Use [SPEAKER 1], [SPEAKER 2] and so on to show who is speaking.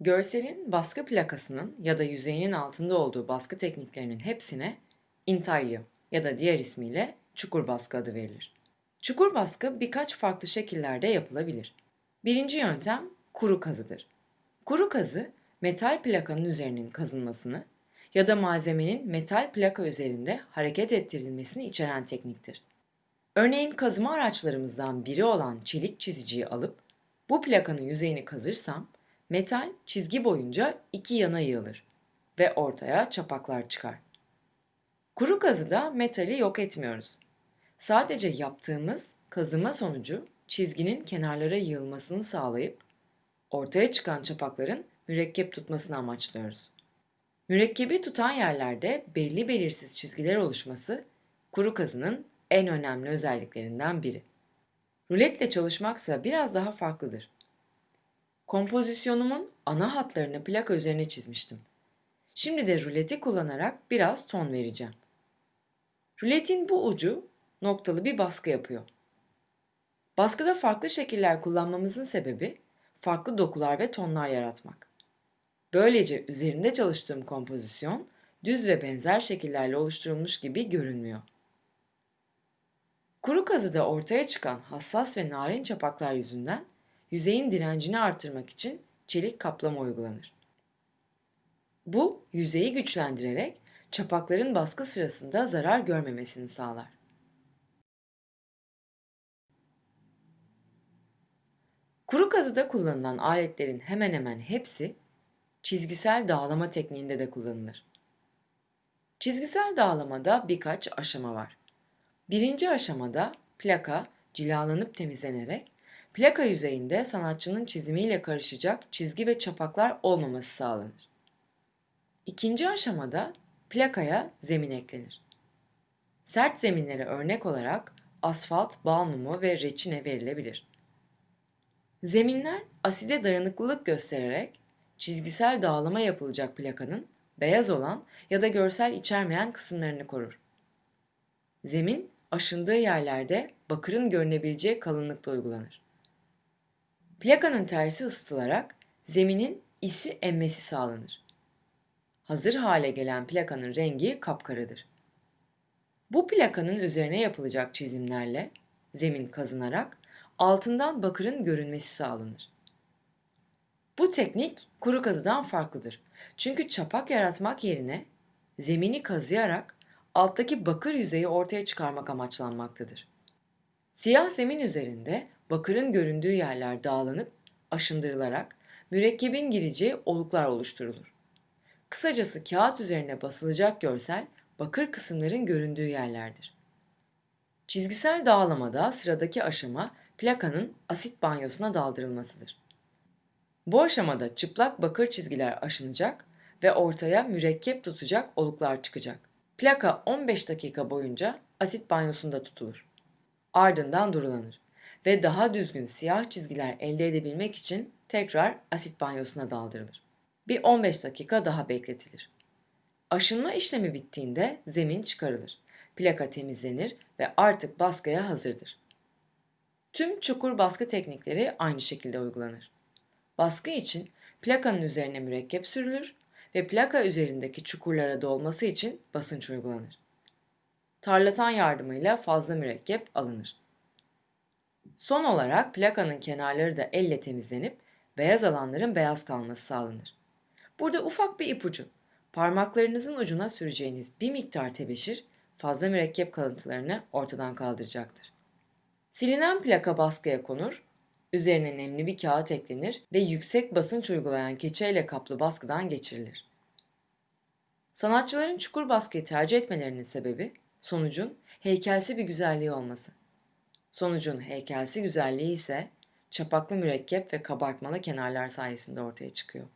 [SPEAKER 1] Görselin baskı plakasının ya da yüzeyinin altında olduğu baskı tekniklerinin hepsine intaglio ya da diğer ismiyle çukur baskı adı verilir. Çukur baskı birkaç farklı şekillerde yapılabilir. Birinci yöntem kuru kazıdır. Kuru kazı metal plakanın üzerinin kazınmasını ya da malzemenin metal plaka üzerinde hareket ettirilmesini içeren tekniktir. Örneğin kazıma araçlarımızdan biri olan çelik çiziciyi alıp bu plakanın yüzeyini kazırsam metal çizgi boyunca iki yana yığılır ve ortaya çapaklar çıkar. Kuru kazıda metali yok etmiyoruz. Sadece yaptığımız kazıma sonucu çizginin kenarlara yığılmasını sağlayıp ortaya çıkan çapakların mürekkep tutmasını amaçlıyoruz. Mürekkebi tutan yerlerde belli belirsiz çizgiler oluşması kuru kazının en önemli özelliklerinden biri. Ruletle çalışmaksa biraz daha farklıdır. Kompozisyonumun ana hatlarını plaka üzerine çizmiştim. Şimdi de ruleti kullanarak biraz ton vereceğim. Ruletin bu ucu noktalı bir baskı yapıyor. Baskıda farklı şekiller kullanmamızın sebebi farklı dokular ve tonlar yaratmak. Böylece üzerinde çalıştığım kompozisyon düz ve benzer şekillerle oluşturulmuş gibi görünmüyor. Kuru kazıda ortaya çıkan hassas ve narin çapaklar yüzünden yüzeyin direncini artırmak için çelik kaplama uygulanır. Bu yüzeyi güçlendirerek çapakların baskı sırasında zarar görmemesini sağlar. Kuru kazıda kullanılan aletlerin hemen hemen hepsi çizgisel dağlama tekniğinde de kullanılır. Çizgisel dağlamada birkaç aşama var. Birinci aşamada plaka cilalanıp temizlenerek plaka yüzeyinde sanatçının çizimiyle karışacak çizgi ve çapaklar olmaması sağlanır. İkinci aşamada plakaya zemin eklenir. Sert zeminlere örnek olarak asfalt, bal mumu ve reçine verilebilir. Zeminler aside dayanıklılık göstererek çizgisel dağlama yapılacak plakanın beyaz olan ya da görsel içermeyen kısımlarını korur. Zemin aşındığı yerlerde bakırın görünebileceği kalınlıkta uygulanır. Plakanın tersi ısıtılarak zeminin isi emmesi sağlanır. Hazır hale gelen plakanın rengi kapkaradır. Bu plakanın üzerine yapılacak çizimlerle zemin kazınarak altından bakırın görünmesi sağlanır. Bu teknik kuru kazıdan farklıdır. Çünkü çapak yaratmak yerine zemini kazıyarak alttaki bakır yüzeyi ortaya çıkarmak amaçlanmaktadır. Siyah zemin üzerinde bakırın göründüğü yerler dağlanıp aşındırılarak mürekkebin gireceği oluklar oluşturulur. Kısacası kağıt üzerine basılacak görsel bakır kısımların göründüğü yerlerdir. Çizgisel dağlamada sıradaki aşama plakanın asit banyosuna daldırılmasıdır. Bu aşamada çıplak bakır çizgiler aşınacak ve ortaya mürekkep tutacak oluklar çıkacak. Plaka 15 dakika boyunca asit banyosunda tutulur. Ardından durulanır ve daha düzgün siyah çizgiler elde edebilmek için tekrar asit banyosuna daldırılır. Bir 15 dakika daha bekletilir. Aşınma işlemi bittiğinde zemin çıkarılır. Plaka temizlenir ve artık baskıya hazırdır. Tüm çukur baskı teknikleri aynı şekilde uygulanır. Baskı için plakanın üzerine mürekkep sürülür ve plaka üzerindeki çukurlara dolması için basınç uygulanır. Tarlatan yardımıyla fazla mürekkep alınır. Son olarak plakanın kenarları da elle temizlenip beyaz alanların beyaz kalması sağlanır. Burada ufak bir ipucu. Parmaklarınızın ucuna süreceğiniz bir miktar tebeşir fazla mürekkep kalıntılarını ortadan kaldıracaktır. Silinen plaka baskıya konur, üzerine nemli bir kağıt eklenir ve yüksek basınç uygulayan keçeyle kaplı baskıdan geçirilir. Sanatçıların çukur baskıyı tercih etmelerinin sebebi sonucun heykelsi bir güzelliği olması. Sonucun heykelsi güzelliği ise çapaklı mürekkep ve kabartmalı kenarlar sayesinde ortaya çıkıyor.